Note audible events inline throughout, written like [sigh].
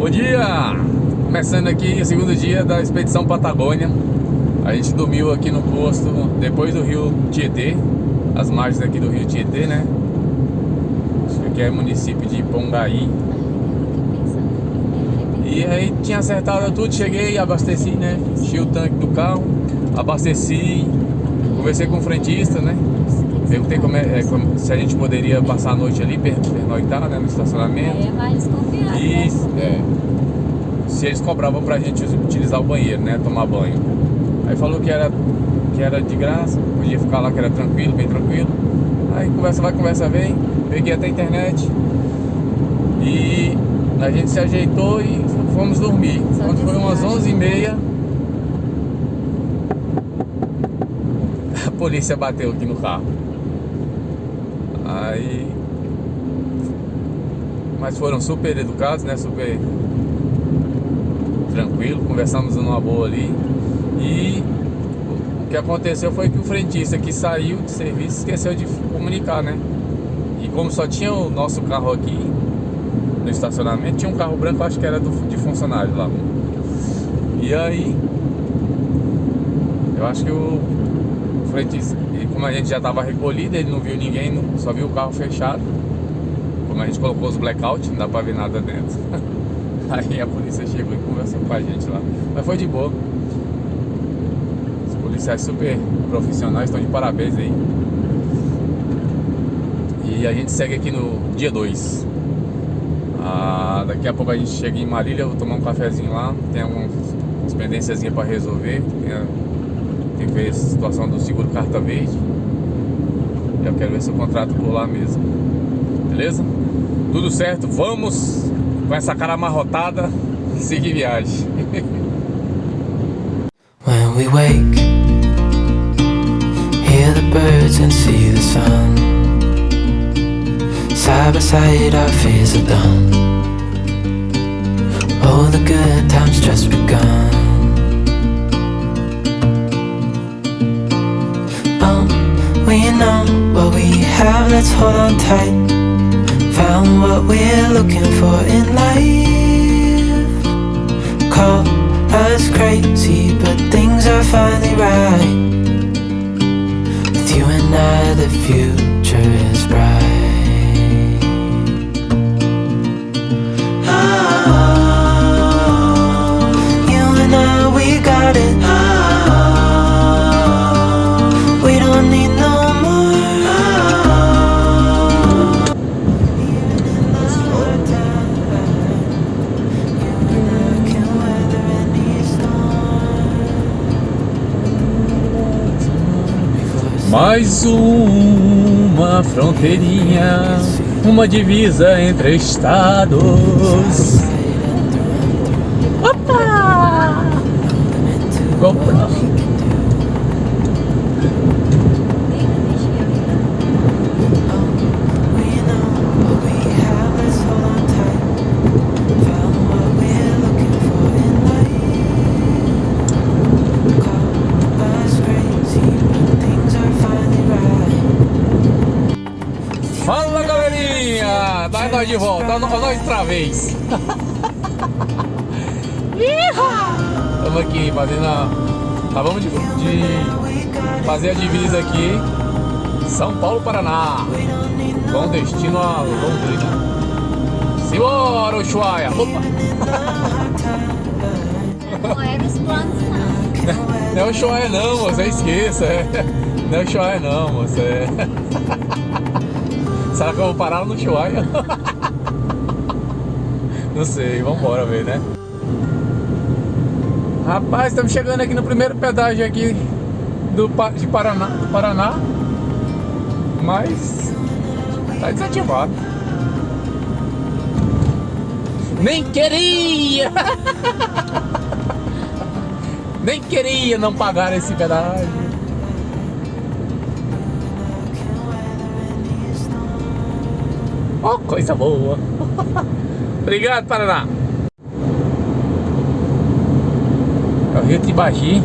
Bom dia! Começando aqui o segundo dia da expedição Patagônia. A gente dormiu aqui no posto depois do rio Tietê, as margens aqui do rio Tietê, né? Acho que aqui é município de Pongaí. E aí tinha acertado tudo, cheguei, abasteci, né? Enchi o tanque do carro, abasteci, conversei com o frentista, né? Perguntei como é, é, como, se a gente poderia passar a noite ali, pernoitar né, no estacionamento. É mais desconfiado, E né? é, se eles cobravam pra gente utilizar o banheiro, né? Tomar banho. Aí falou que era, que era de graça, podia ficar lá que era tranquilo, bem tranquilo. Aí conversa vai, conversa vem, peguei até a internet. E a gente se ajeitou e fomos dormir. Só Quando foi umas desviagem. 11h30, a polícia bateu aqui no carro. Aí. Mas foram super educados, né? Super tranquilo, conversamos numa boa ali. E o que aconteceu foi que o frentista que saiu de serviço esqueceu de comunicar, né? E como só tinha o nosso carro aqui no estacionamento, tinha um carro branco, acho que era do, de funcionário lá. E aí, eu acho que o frentista, como a gente já estava recolhido, ele não viu ninguém, só viu o carro fechado. Como a gente colocou os blackout, não dá pra ver nada dentro. [laughs] Aí a polícia chegou e conversou com a gente lá. Mas foi de boa. Os policiais super profissionais estão de parabéns aí. E a gente segue aqui no dia 2. Ah, daqui a pouco a gente chega em Marília, vou tomar um cafezinho lá. Tem algumas pendênciazinhas para resolver. Tem, tem que ver a situação do seguro carta verde. Eu quero ver se eu contrato por lá mesmo. Beleza? Tudo certo, vamos com essa cara amarrotada seguir viagem. [laughs] When we wake, hear the birds and see the sun. Side by side, our fears are done. Oh, the good times just begun. Know what we have, let's hold on tight. Found what we're looking for in life. Call us crazy, but things are finally right. With you and I, the future is bright. Mais uma fronteirinha, uma divisa entre estados. Nós de volta, nós nós outra vez. [laughs] Estamos aqui fazendo a. Acabamos de, de fazer a divisa aqui. São Paulo, Paraná. Com destino a Londrina. Simbora, Ushuaia! Opa! Não era os planos, não. Não é o Ushuaia não, você esqueça. é. Não é Ushuaia não, você. é. [laughs] Será que eu vou parar no Ushuaia? [laughs] Não sei, vambora ver, né? Rapaz, estamos chegando aqui no primeiro pedágio aqui do, de Paraná, do Paraná. Mas tá desativado. Nem queria! [laughs] Nem queria não pagar esse pedágio. Oh, coisa boa. [laughs] Obrigado, Paraná. É o Rio Tibagi.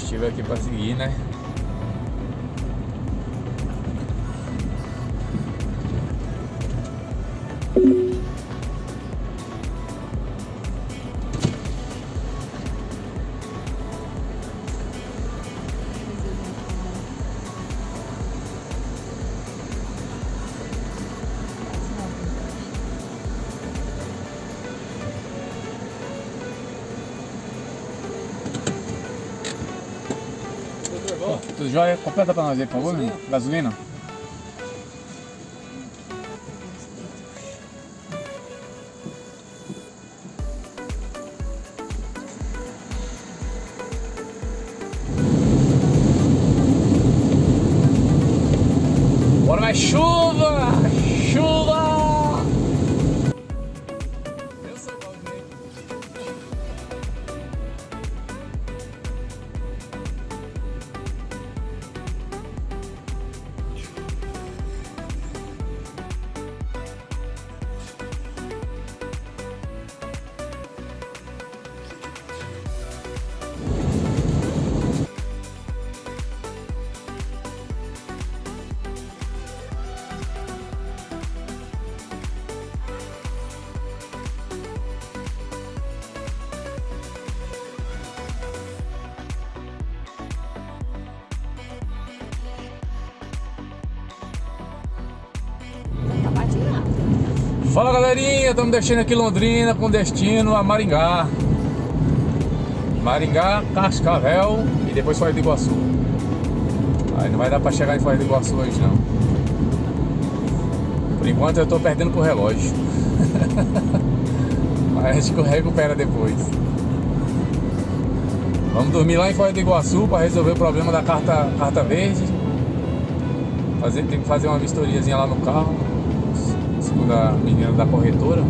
combustível aqui pra seguir, né? Jóia? Completa pra nós aí, por favor, né? Gasolina? Bora mais! Chuva! Fala galerinha, estamos deixando aqui Londrina com destino a Maringá. Maringá, Cascavel e depois Foz do Iguaçu. Aí não vai dar pra chegar em Foz do Iguaçu hoje não. Por enquanto eu tô perdendo pro relógio. [laughs] Mas a gente recupera depois. Vamos dormir lá em Foz do Iguaçu para resolver o problema da carta, carta verde. Fazer, tem que fazer uma vistoriazinha lá no carro segundo a menina da corretora.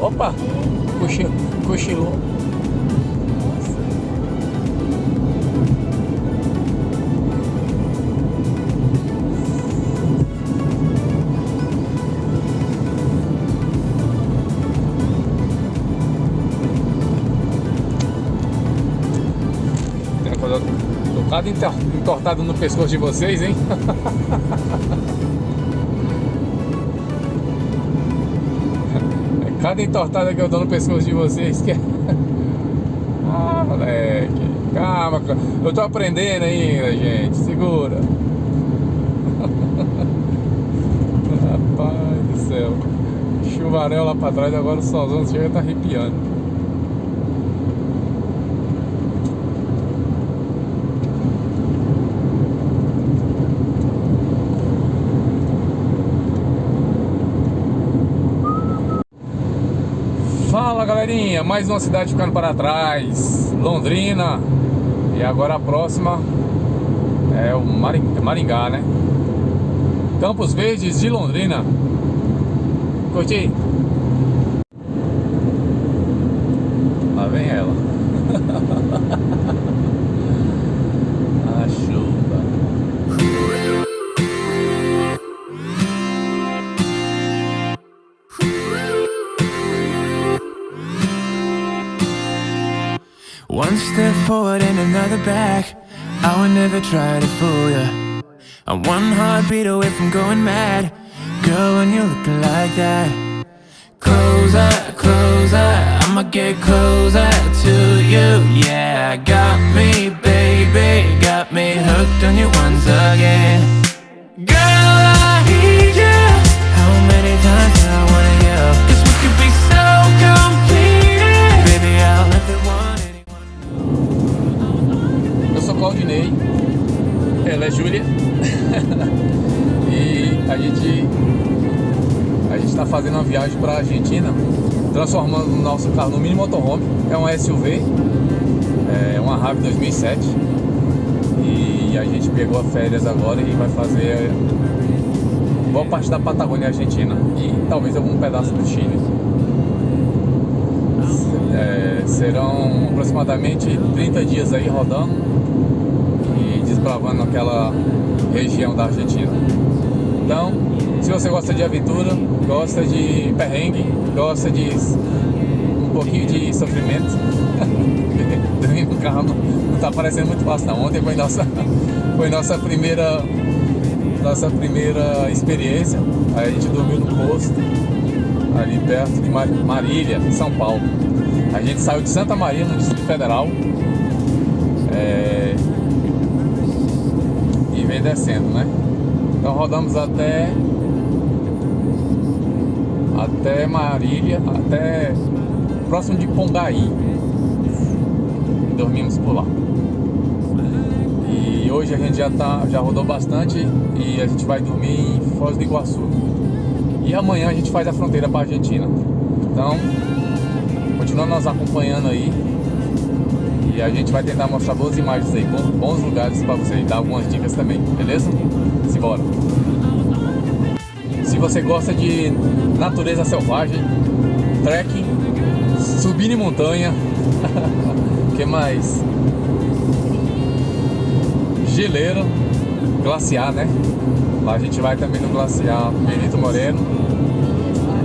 Opa! Cochilou. Tocada entortada no pescoço de vocês, hein? É cada entortada que eu dou no pescoço de vocês que é... [laughs] Ah, moleque. Calma, calma. eu tô aprendendo ainda, gente. Segura. [laughs] Rapaz do céu. Chuvarel lá pra trás, agora o solzão chega tá arrepiando. Fala galerinha, mais uma cidade ficando para trás, Londrina. E agora a próxima é o Maring- Maringá, né? Campos Verdes de Londrina. Curti? One step forward and another back. I would never try to fool ya. I'm one heartbeat away from going mad. Girl, when you look like that. Closer, closer, I'ma get closer to you. Yeah, got me, baby, got me hooked on you once again. Ela é Júlia [laughs] e a gente a gente está fazendo uma viagem para a Argentina, transformando o nosso carro no mini motorhome. É um SUV, é uma Rave 2007 e a gente pegou férias agora e vai fazer boa parte da Patagônia Argentina e talvez algum pedaço do Chile. É, serão aproximadamente 30 dias aí rodando desbravando aquela região da Argentina. Então, se você gosta de aventura, gosta de perrengue, gosta de um pouquinho de sofrimento, [laughs] dormir no carro não, não tá parecendo muito fácil não. Ontem foi nossa, [laughs] foi nossa primeira nossa primeira experiência. Aí a gente dormiu no posto, ali perto de Mar- Marília, São Paulo. A gente saiu de Santa Maria, no Distrito Federal. é, Vem descendo, né? Então rodamos até. Até Marília, até próximo de Pongaí. E dormimos por lá. E hoje a gente já, tá, já rodou bastante e a gente vai dormir em Foz do Iguaçu. E amanhã a gente faz a fronteira para a Argentina. Então, continua nos acompanhando aí. E a gente vai tentar mostrar boas imagens aí, bons, lugares para você, dar algumas dicas também, beleza? Simbora! Se você gosta de natureza selvagem, trekking, subir em montanha, [laughs] que mais? Geleiro, glaciar, né? Lá a gente vai também no glaciar Benito Moreno,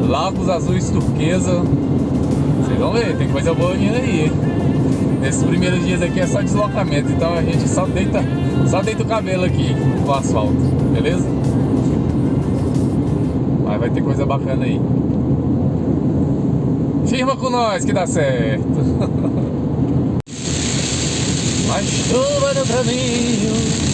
Lagos Azuis Turquesa. Vocês vão ver, tem coisa boa vindo aí. Nesses primeiros dias aqui é só deslocamento, então a gente só deita, só deita o cabelo aqui no asfalto, beleza? Mas vai ter coisa bacana aí. Firma com nós que dá certo. [laughs] Mais chuva no caminho.